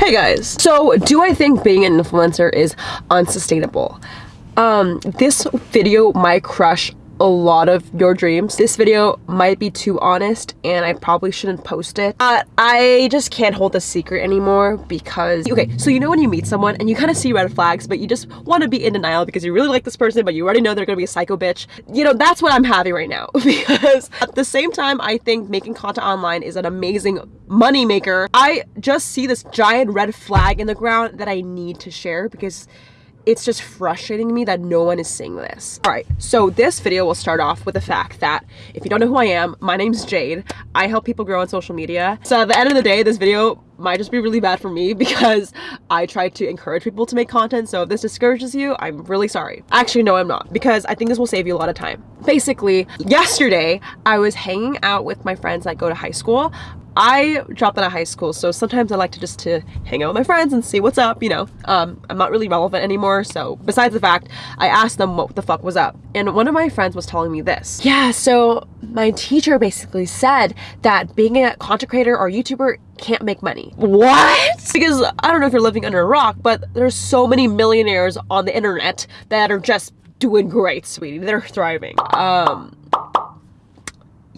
Hey guys, so do I think being an influencer is unsustainable? Um, this video might crush a lot of your dreams. This video might be too honest and I probably shouldn't post it. But I just can't hold the secret anymore because, okay, so you know when you meet someone and you kind of see red flags, but you just want to be in denial because you really like this person, but you already know they're going to be a psycho bitch. You know, that's what I'm having right now because at the same time, I think making content online is an amazing money maker. I just see this giant red flag in the ground that I need to share because it's just frustrating me that no one is seeing this. All right, so this video will start off with the fact that if you don't know who I am, my name's Jade. I help people grow on social media. So at the end of the day, this video might just be really bad for me because I try to encourage people to make content. So if this discourages you, I'm really sorry. Actually, no, I'm not because I think this will save you a lot of time. Basically, yesterday I was hanging out with my friends that go to high school. I dropped out of high school, so sometimes I like to just to hang out with my friends and see what's up, you know. Um, I'm not really relevant anymore, so besides the fact, I asked them what the fuck was up. And one of my friends was telling me this. Yeah, so my teacher basically said that being a content creator or YouTuber can't make money. What? Because I don't know if you're living under a rock, but there's so many millionaires on the internet that are just doing great, sweetie. They're thriving. Um,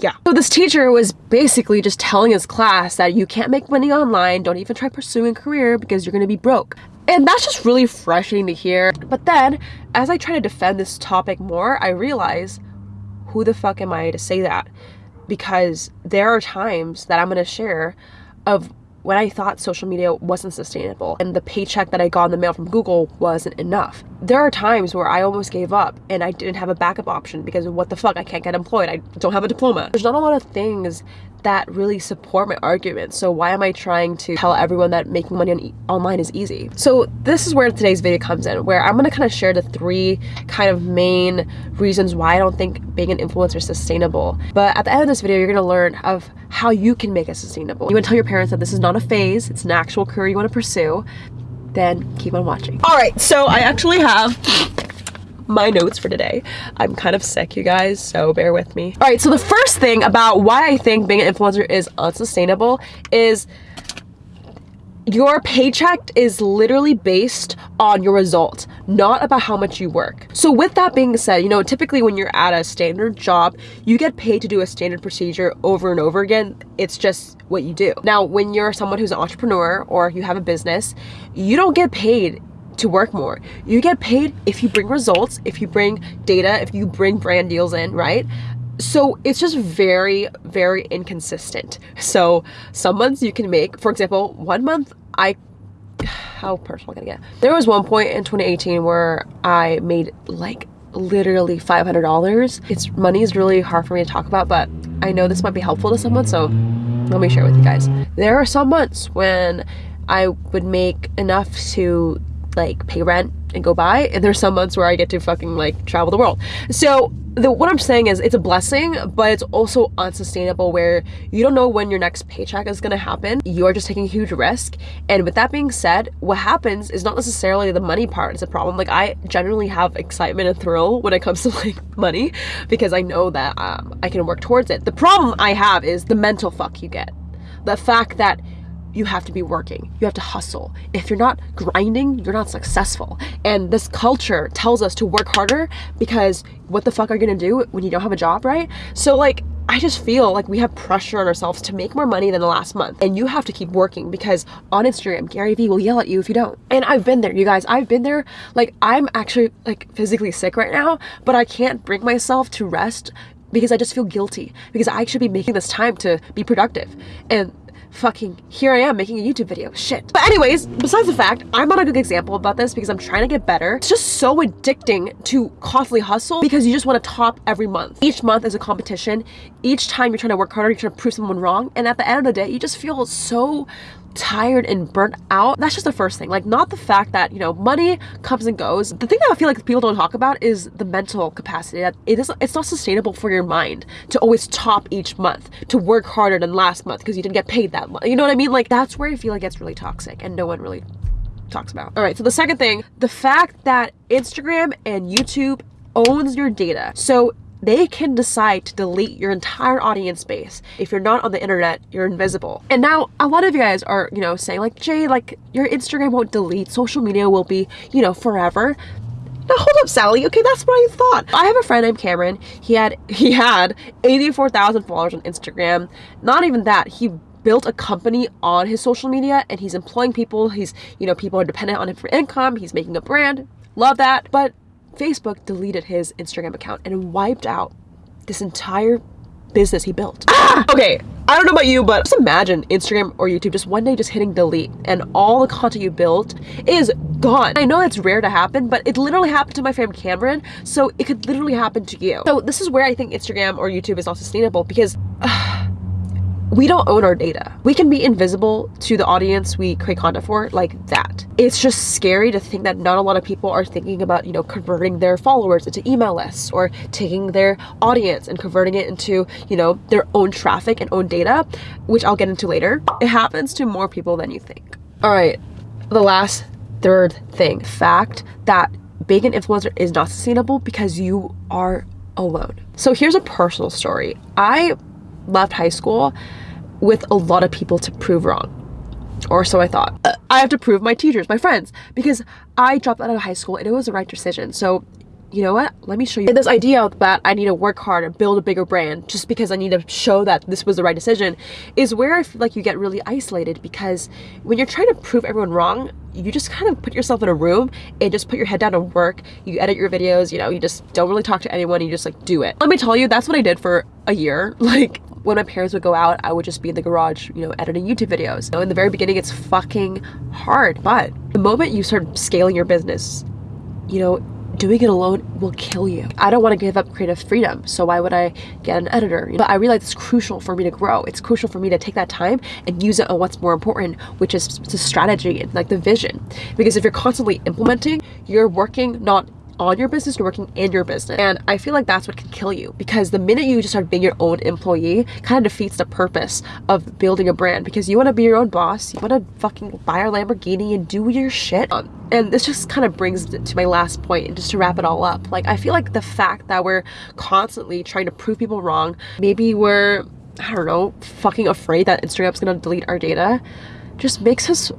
yeah. So this teacher was basically just telling his class that you can't make money online, don't even try pursuing a career because you're gonna be broke. And that's just really frustrating to hear. But then, as I try to defend this topic more, I realize, who the fuck am I to say that? Because there are times that I'm gonna share of when I thought social media wasn't sustainable and the paycheck that I got in the mail from Google wasn't enough. There are times where I almost gave up and I didn't have a backup option because what the fuck, I can't get employed, I don't have a diploma. There's not a lot of things that really support my argument. So why am I trying to tell everyone that making money on e online is easy? So this is where today's video comes in, where I'm gonna kind of share the three kind of main reasons why I don't think being an influencer is sustainable. But at the end of this video, you're gonna learn of how you can make it sustainable. You wanna tell your parents that this is not a phase, it's an actual career you wanna pursue, then keep on watching. All right, so I actually have my notes for today. I'm kind of sick, you guys, so bear with me. All right, so the first thing about why I think being an influencer is unsustainable is your paycheck is literally based on your result, not about how much you work. So with that being said, you know, typically when you're at a standard job, you get paid to do a standard procedure over and over again. It's just what you do. Now, when you're someone who's an entrepreneur or you have a business, you don't get paid to work more. You get paid if you bring results, if you bring data, if you bring brand deals in, right? So it's just very, very inconsistent. So some months you can make, for example, one month I, how personal can I get? There was one point in 2018 where I made like literally $500. It's money is really hard for me to talk about, but I know this might be helpful to someone, so let me share with you guys. There are some months when I would make enough to like pay rent and go by and there's some months where I get to fucking like travel the world. So the, what I'm saying is it's a blessing, but it's also unsustainable where you don't know when your next paycheck is gonna happen. You're just taking a huge risk. And with that being said, what happens is not necessarily the money part is a problem. Like I generally have excitement and thrill when it comes to like money because I know that um, I can work towards it. The problem I have is the mental fuck you get. The fact that you have to be working. You have to hustle. If you're not grinding, you're not successful. And this culture tells us to work harder because what the fuck are you gonna do when you don't have a job, right? So like, I just feel like we have pressure on ourselves to make more money than the last month. And you have to keep working because on Instagram, Gary Vee will yell at you if you don't. And I've been there, you guys. I've been there. Like, I'm actually like physically sick right now, but I can't bring myself to rest because I just feel guilty because I should be making this time to be productive. And fucking here I am making a YouTube video. Shit. But anyways, besides the fact, I'm not a good example about this because I'm trying to get better. It's just so addicting to constantly hustle because you just want to top every month. Each month is a competition. Each time you're trying to work harder, you're trying to prove someone wrong. And at the end of the day, you just feel so tired and burnt out that's just the first thing. Like not the fact that you know money comes and goes. The thing that i feel like people don't talk about is the mental capacity that it is it's not sustainable for your mind to always top each month to work harder than last month because you didn't get paid that much you know what i mean? Like that's where i feel like it's really toxic and no one really talks about. All right so the second thing the fact that instagram and youtube owns your data. So they can decide to delete your entire audience base. If you're not on the internet, you're invisible. And now a lot of you guys are, you know, saying like, Jay, like your Instagram won't delete, social media will be, you know, forever. Now hold up, Sally. Okay, that's what I thought. I have a friend named Cameron. He had he had 84,000 followers on Instagram. Not even that. He built a company on his social media and he's employing people. He's, you know, people are dependent on him for income. He's making a brand. Love that. But Facebook deleted his Instagram account and wiped out this entire business he built. Ah! Okay, I don't know about you, but just imagine Instagram or YouTube just one day just hitting delete and all the content you built is gone. I know it's rare to happen, but it literally happened to my friend Cameron, so it could literally happen to you. So this is where I think Instagram or YouTube is not sustainable because uh, we don't own our data. We can be invisible to the audience we create content for like that. It's just scary to think that not a lot of people are thinking about, you know, converting their followers into email lists or taking their audience and converting it into, you know, their own traffic and own data, which I'll get into later. It happens to more people than you think. All right, the last third thing, fact that being an influencer is not sustainable because you are alone. So here's a personal story. I left high school with a lot of people to prove wrong. Or so I thought. Uh, I have to prove my teachers, my friends, because I dropped out of high school and it was the right decision. So you know what? Let me show you this idea that I need to work hard and build a bigger brand just because I need to show that this was the right decision is where I feel like you get really isolated because when you're trying to prove everyone wrong, you just kind of put yourself in a room and just put your head down and work. You edit your videos, you know, you just don't really talk to anyone. You just like do it. Let me tell you, that's what I did for a year. Like when my parents would go out, I would just be in the garage, you know, editing YouTube videos. Know, in the very beginning, it's fucking hard. But the moment you start scaling your business, you know, doing it alone will kill you. I don't want to give up creative freedom, so why would I get an editor? But I realize it's crucial for me to grow. It's crucial for me to take that time and use it on what's more important, which is the strategy and like the vision. Because if you're constantly implementing, you're working not on your business, you're working in your business. And I feel like that's what can kill you because the minute you just start being your own employee, kind of defeats the purpose of building a brand because you want to be your own boss. You want to fucking buy a Lamborghini and do your shit. And this just kind of brings to my last point and just to wrap it all up. Like, I feel like the fact that we're constantly trying to prove people wrong, maybe we're, I don't know, fucking afraid that Instagram's gonna delete our data, just makes us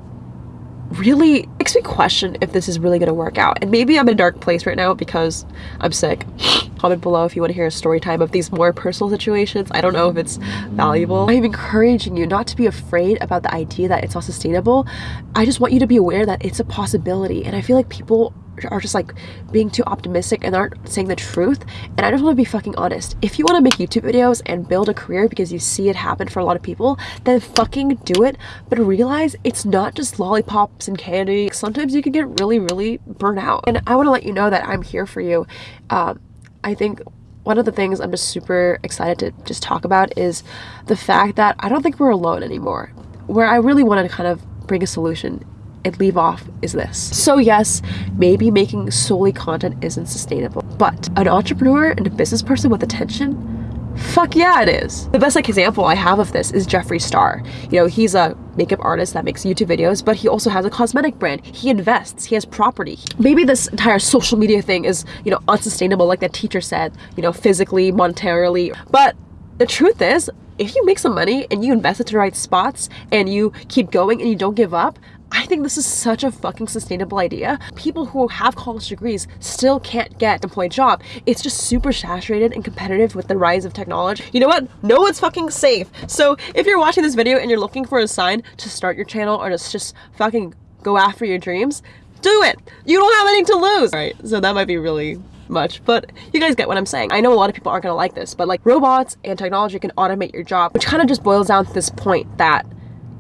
really makes me question if this is really gonna work out. And maybe I'm in a dark place right now because I'm sick. Comment below if you want to hear a story time of these more personal situations. I don't know if it's valuable. I'm encouraging you not to be afraid about the idea that it's not sustainable. I just want you to be aware that it's a possibility. And I feel like people are just like being too optimistic and aren't saying the truth and I just want to be fucking honest. If you want to make YouTube videos and build a career because you see it happen for a lot of people then fucking do it. But realize it's not just lollipops and candy. Sometimes you can get really really burnt out. And I want to let you know that I'm here for you. Um, I think one of the things I'm just super excited to just talk about is the fact that I don't think we're alone anymore. Where I really want to kind of bring a solution and leave off is this. So yes, maybe making solely content isn't sustainable, but an entrepreneur and a business person with attention Fuck yeah, it is. The best like example I have of this is Jeffree Star. You know, he's a makeup artist that makes YouTube videos, but he also has a cosmetic brand. He invests, he has property. Maybe this entire social media thing is, you know, unsustainable like that teacher said, you know, physically, monetarily. But the truth is, if you make some money and you invest it to the right spots and you keep going and you don't give up, I think this is such a fucking sustainable idea. People who have college degrees still can't get employed job. It's just super saturated and competitive with the rise of technology. You know what? No one's fucking safe. So if you're watching this video and you're looking for a sign to start your channel or to just fucking go after your dreams, do it. You don't have anything to lose. All right, so that might be really much, but you guys get what I'm saying. I know a lot of people aren't gonna like this, but like robots and technology can automate your job, which kind of just boils down to this point that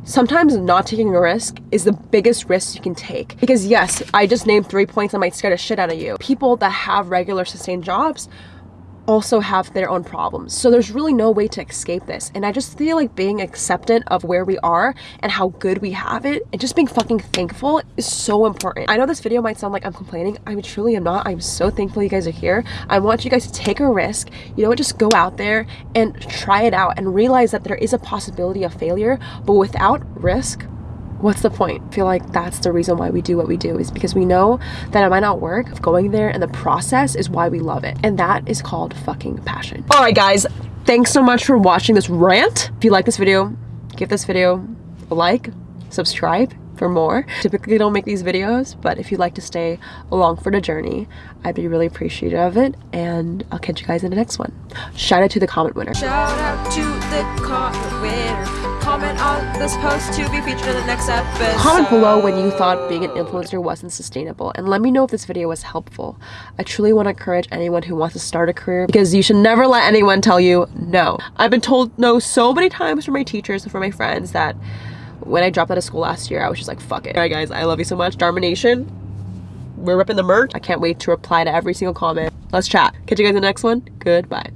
sometimes not taking a risk is the biggest risk you can take. Because yes, I just named three points that might scare the shit out of you. People that have regular sustained jobs also have their own problems. So there's really no way to escape this. And I just feel like being acceptant of where we are and how good we have it and just being fucking thankful is so important. I know this video might sound like I'm complaining. I truly am not. I'm so thankful you guys are here. I want you guys to take a risk. You know, what? just go out there and try it out and realize that there is a possibility of failure, but without risk, what's the point? I feel like that's the reason why we do what we do is because we know that it might not work. Going there and the process is why we love it. And that is called fucking passion. All right, guys, thanks so much for watching this rant. If you like this video, give this video a like, subscribe for more. Typically don't make these videos, but if you'd like to stay along for the journey, I'd be really appreciative of it. And I'll catch you guys in the next one. Shout out to the comment winner. Shout out to the comment winner. Comment on this post to be featured in the next episode. Comment below when you thought being an influencer wasn't sustainable and let me know if this video was helpful. I truly want to encourage anyone who wants to start a career because you should never let anyone tell you no. I've been told no so many times from my teachers and from my friends that when I dropped out of school last year, I was just like, fuck it. Alright guys, I love you so much. Dharma Nation, we're ripping the merch. I can't wait to reply to every single comment. Let's chat. Catch you guys in the next one. Goodbye.